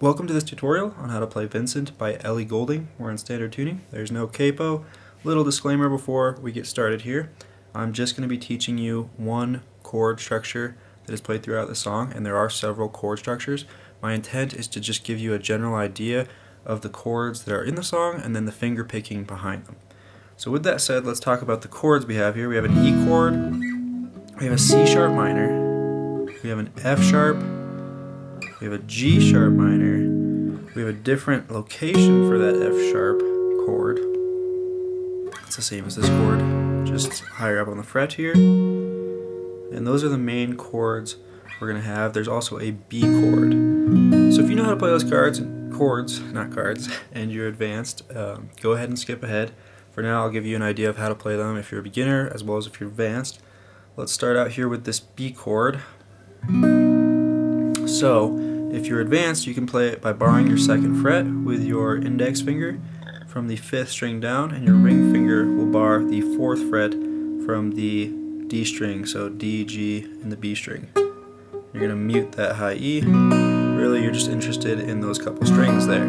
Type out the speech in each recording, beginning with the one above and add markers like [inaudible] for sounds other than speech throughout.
Welcome to this tutorial on how to play Vincent by Ellie Goulding. We're in standard tuning. There's no capo. Little disclaimer before we get started here. I'm just going to be teaching you one chord structure that is played throughout the song, and there are several chord structures. My intent is to just give you a general idea of the chords that are in the song and then the finger picking behind them. So with that said, let's talk about the chords we have here. We have an E chord, we have a C sharp minor, we have an F sharp, we have a G sharp minor, we have a different location for that F sharp chord. It's the same as this chord, just higher up on the fret here. And those are the main chords we're going to have. There's also a B chord. So if you know how to play those cards, chords, not cards, [laughs] and you're advanced, um, go ahead and skip ahead. For now, I'll give you an idea of how to play them if you're a beginner as well as if you're advanced. Let's start out here with this B chord. So, if you're advanced, you can play it by barring your second fret with your index finger from the fifth string down, and your ring finger will bar the fourth fret from the D string, so D, G, and the B string. You're going to mute that high E. Really, you're just interested in those couple strings there.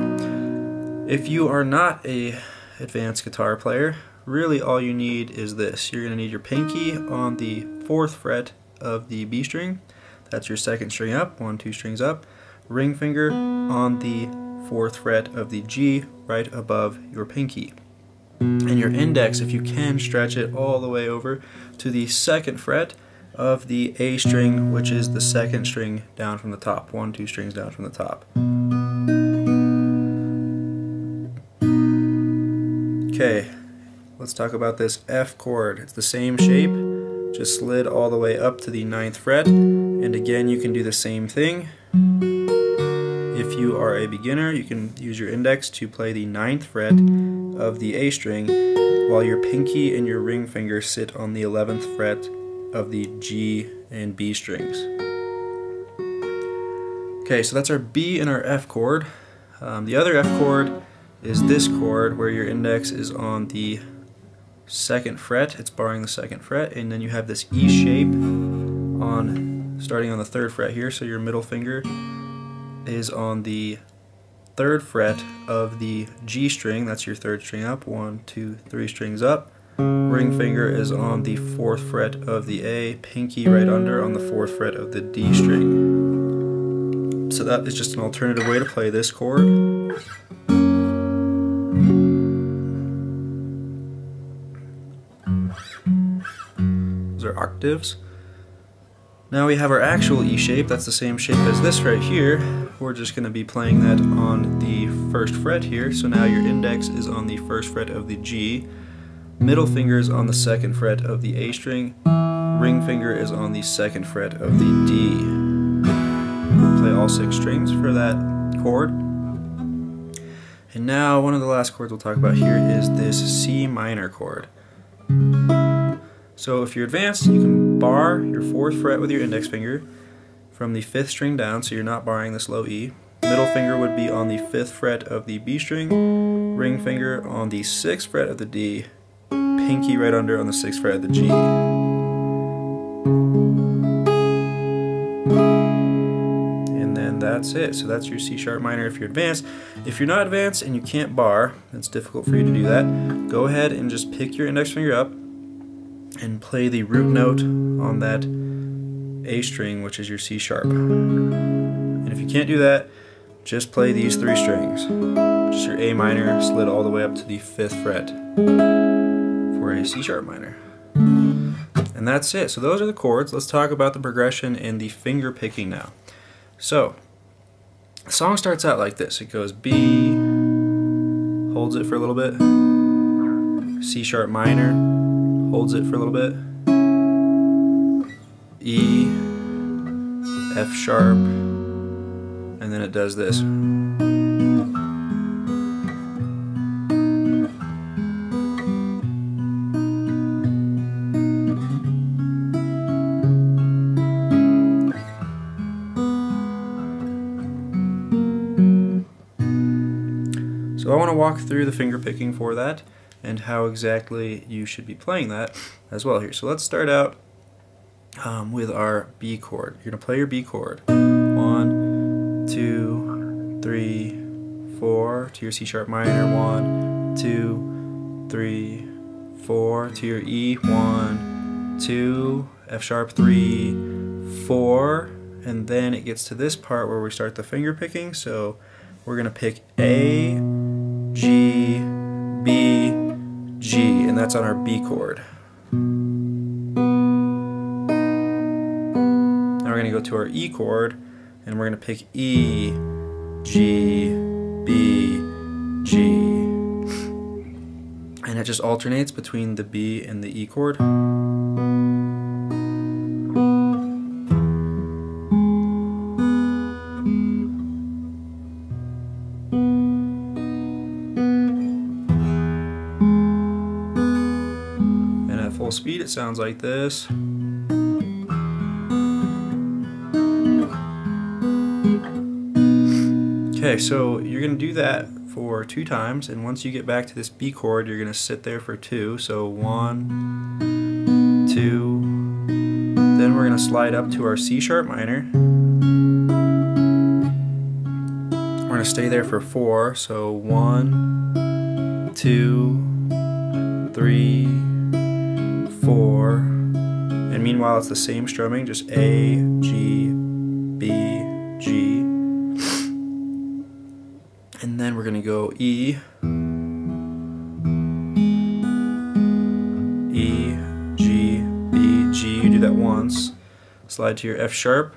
If you are not a advanced guitar player, really all you need is this. You're going to need your pinky on the fourth fret of the B string. That's your second string up, one, two strings up. Ring finger on the fourth fret of the G right above your pinky. And your index, if you can, stretch it all the way over to the second fret of the A string, which is the second string down from the top. One, two strings down from the top. Okay, let's talk about this F chord. It's the same shape, just slid all the way up to the ninth fret. And again, you can do the same thing. If you are a beginner, you can use your index to play the ninth fret of the A string, while your pinky and your ring finger sit on the 11th fret of the G and B strings. Okay, so that's our B and our F chord. Um, the other F chord is this chord where your index is on the second fret, it's barring the second fret, and then you have this E shape on starting on the third fret here, so your middle finger is on the third fret of the G string, that's your third string up, one, two, three strings up. Ring finger is on the fourth fret of the A, pinky right under on the fourth fret of the D string. So that is just an alternative way to play this chord. Those are octaves. Now we have our actual E shape, that's the same shape as this right here. We're just going to be playing that on the first fret here, so now your index is on the first fret of the G, middle finger is on the second fret of the A string, ring finger is on the second fret of the D. Play all six strings for that chord. And now one of the last chords we'll talk about here is this C minor chord. So if you're advanced, you can bar your fourth fret with your index finger from the fifth string down, so you're not barring this low E. Middle finger would be on the fifth fret of the B string, ring finger on the sixth fret of the D, pinky right under on the sixth fret of the G. And then that's it. So that's your C sharp minor if you're advanced. If you're not advanced and you can't bar, it's difficult for you to do that, go ahead and just pick your index finger up and play the root note on that A string, which is your C sharp. And if you can't do that, just play these three strings. Just your A minor slid all the way up to the fifth fret for a C sharp minor. And that's it. So those are the chords. Let's talk about the progression and the finger picking now. So, the song starts out like this. It goes B, holds it for a little bit, C sharp minor, holds it for a little bit. E, F sharp, and then it does this. So I want to walk through the finger picking for that and how exactly you should be playing that as well here. So let's start out um, with our B chord. You're to play your B chord. One, two, three, four to your C sharp minor, one, two, three, four to your E, one, two, F sharp, three, four, and then it gets to this part where we start the finger picking. So we're gonna pick A, G, B, G, and that's on our B chord. We're gonna go to our E chord, and we're gonna pick E, G, B, G. And it just alternates between the B and the E chord. And at full speed it sounds like this. Okay, so you're going to do that for two times, and once you get back to this B chord, you're going to sit there for two. So one, two, then we're going to slide up to our C sharp minor. We're going to stay there for four. So one, two, three, four, and meanwhile it's the same strumming, just A, G, And then we're to go E, E, G, B, G. You do that once. Slide to your F sharp.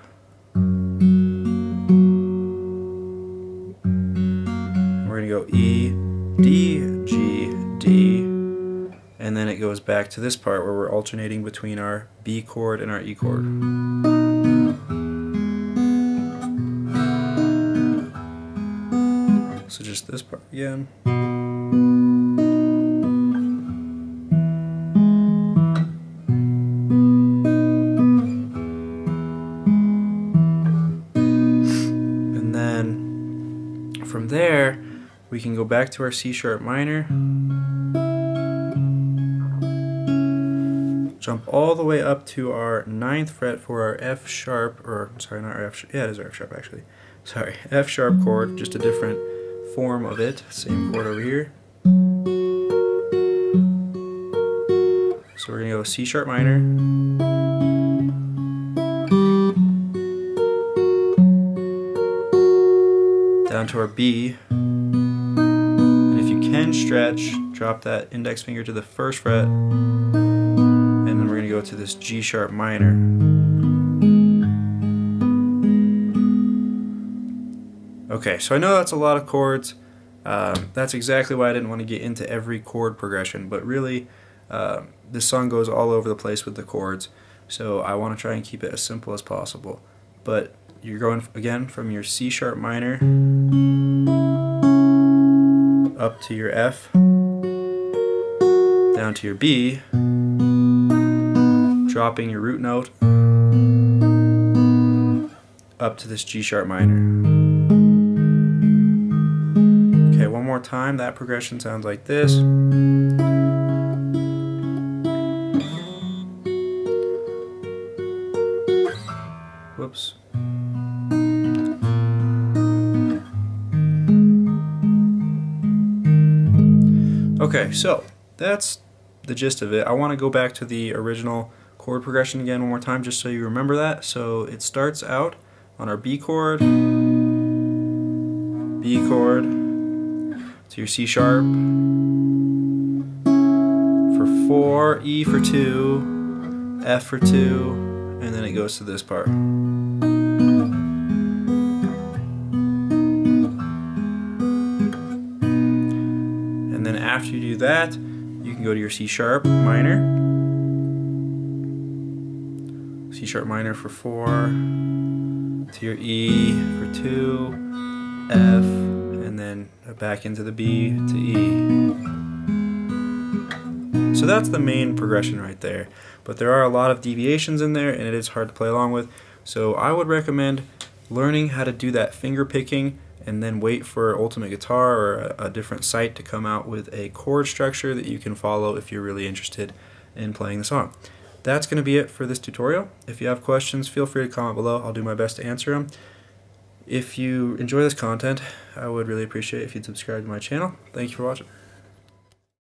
We're to go E, D, G, D. And then it goes back to this part where we're alternating between our B chord and our E chord. This part again. And then from there, we can go back to our C sharp minor. Jump all the way up to our ninth fret for our F sharp, or sorry, not our F sharp, yeah, it is our F sharp actually. Sorry, F sharp chord, just a different form of it. Same chord over here. So we're going to go C sharp minor. Down to our B. And if you can stretch, drop that index finger to the first fret. And then we're going to go to this G sharp minor. Okay, so I know that's a lot of chords. Um, that's exactly why I didn't want to get into every chord progression, but really, uh, this song goes all over the place with the chords, so I want to try and keep it as simple as possible. But you're going again from your C sharp minor up to your F, down to your B, dropping your root note up to this G sharp minor. Time. That progression sounds like this. Whoops. Okay, so that's the gist of it. I want to go back to the original chord progression again one more time just so you remember that. So it starts out on our B chord, B chord, to your C sharp, for 4, E for 2, F for 2, and then it goes to this part. And then after you do that, you can go to your C sharp minor, C sharp minor for 4, to your E for 2, F, and then back into the B to E. So that's the main progression right there. But there are a lot of deviations in there and it is hard to play along with. So I would recommend learning how to do that finger picking and then wait for Ultimate Guitar or a, different site to come out with a chord structure that you can follow if you're really interested in playing the song. That's going to be it for this tutorial. If you have questions, feel free to comment below. I'll do my best to answer them. If you enjoy this content, I would really appreciate if you'd subscribe to my channel. Thank you for watching.